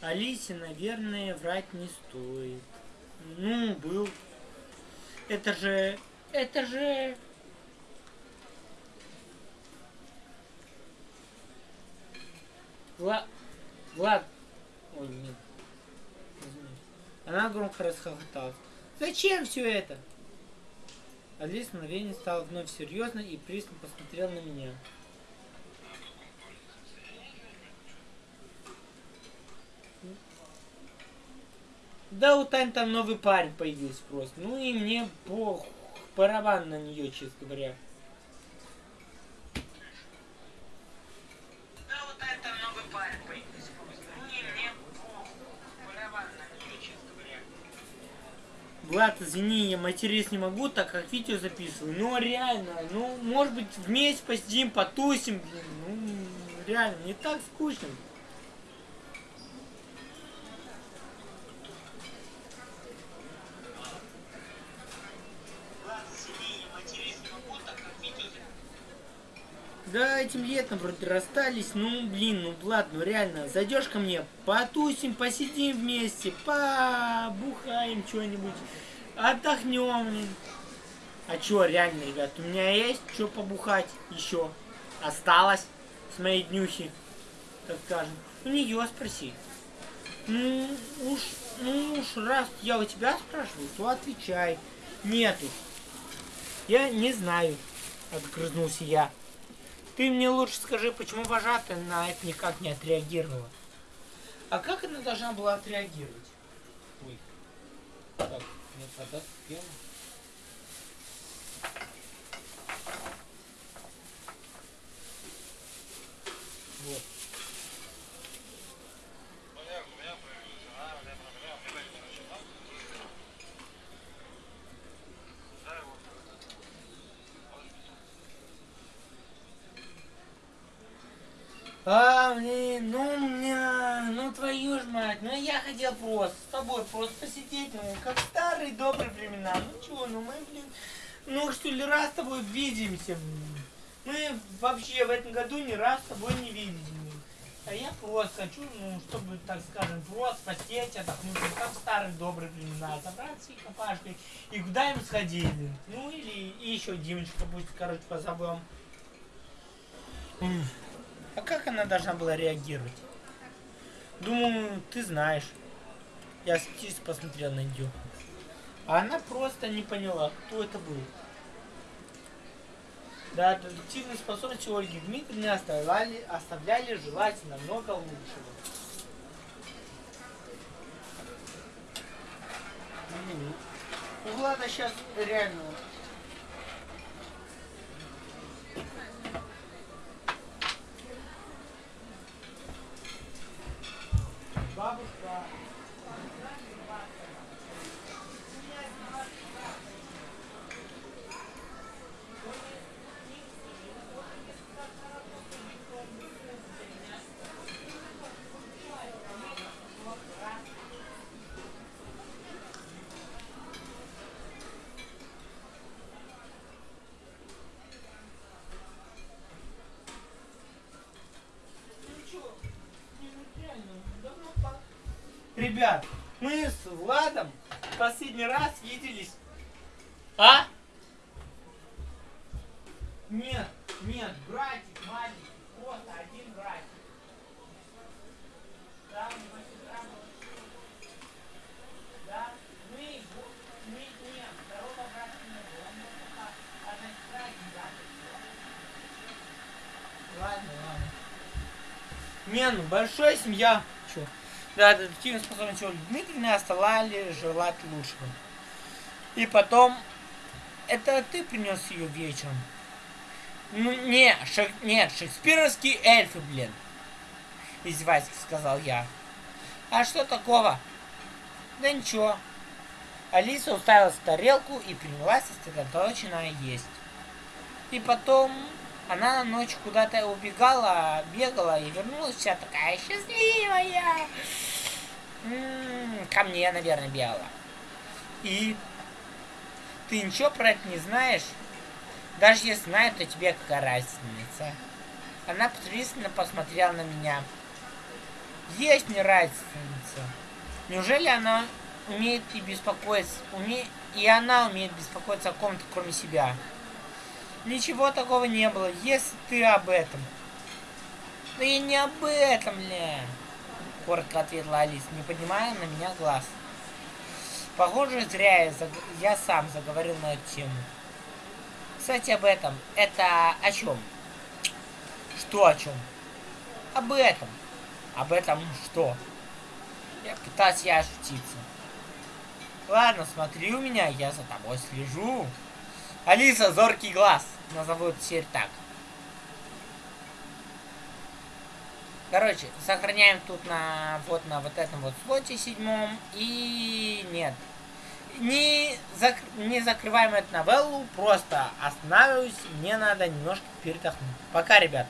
Алисе, наверное, врать не стоит. Ну, был. Это же... Это же... Влад... Влад... Ой, нет. Она громко расхохоталась. Зачем все это? Алиса мгновение стала вновь серьезно и пристально посмотрела на меня. Да, у Тань там новый парень появился просто. Ну и мне по барабан на нее, честно говоря. Да, у Тань там новый парень появился просто. Ну и мне по барабан на нее, честно говоря. Влад, извини, я матерись не могу, так как видео записываю. Ну реально, ну может быть вместе посидим, потусим, блин. Ну реально, не так скучно. Да, этим летом вроде расстались. Ну, блин, ну ну реально, зайдешь ко мне, потусим, посидим вместе, побухаем что-нибудь, отдохнем. А чё, реально, ребят, у меня есть что побухать еще. Осталось с моей днюхи, так скажем. У нее спроси. Ну уж, ну уж раз я у тебя спрашиваю, то отвечай. Нету. Я не знаю, отгрызнулся я. Ты мне лучше скажи, почему вожатая на это никак не отреагировала? А как она должна была отреагировать? Ой. Так, мне вода. А, блин, ну, меня, ну твою ж мать, ну я хотел просто с тобой просто посидеть, ну, как старые добрые времена. Ну чего, ну мы, блин, ну что ли раз с тобой видимся. Мы вообще в этом году ни раз с тобой не виделись. А я просто хочу, ну, чтобы, так скажем, просто посидеть, отдохнуть, как в старые добрые времена, собраться и компашкой, и куда-нибудь сходили. Ну, или и еще Димочка пусть, короче, позовем. А как она должна была реагировать? Думаю, ты знаешь. Я скептически посмотрел на нее. А она просто не поняла, кто это был. Да, детективные способности Ольги Дмитриевны оставляли, оставляли желать намного лучшего. У Влада сейчас реально Ребят, мы с Владом последний раз виделись. А? Нет, нет, братик маленький, просто один братик. Да, мы сестра Да, мы, мы нет, второго брата не было. Одна сестра, один брат. Ладно, ладно. Не, ну большая семья. Чё? Да, детективные способности Ольги Дмитриевны оставляли желать лучшего. И потом, это ты принес ее вечером? Ну, не, шек, нет, шекспировские эльфы, блин. Издевательски сказал я. А что такого? Да ничего. Алиса уставилась в тарелку и принялась сосредоточенно есть. И потом она ночью куда-то убегала, бегала и вернулась вся такая счастливая. М -м, ко мне, наверное, бегала. И ты ничего про это не знаешь? Даже если знаю, то тебе какая разница? Она пристально посмотрела на меня. Есть мне разница. Неужели она умеет и беспокоиться, уме... и она умеет беспокоиться о ком-то, кроме себя? Ничего такого не было, если ты об этом. Да я не об этом, бля. Коротко ответила Алиса, не поднимая на меня глаз. Похоже, зря я, заг... я сам заговорил на эту тему. Кстати, об этом. Это о чем? Что о чем? Об этом. Об этом что? Я пытаюсь я ошутиться. Ладно, смотри у меня, я за тобой слежу. Алиса, зоркий глаз. Назовут теперь так. Короче, сохраняем тут на вот на вот этом вот слоте седьмом. И нет. Не, зак... не закрываем эту новеллу, просто останавливаюсь. Мне надо немножко передохнуть. Пока, ребят.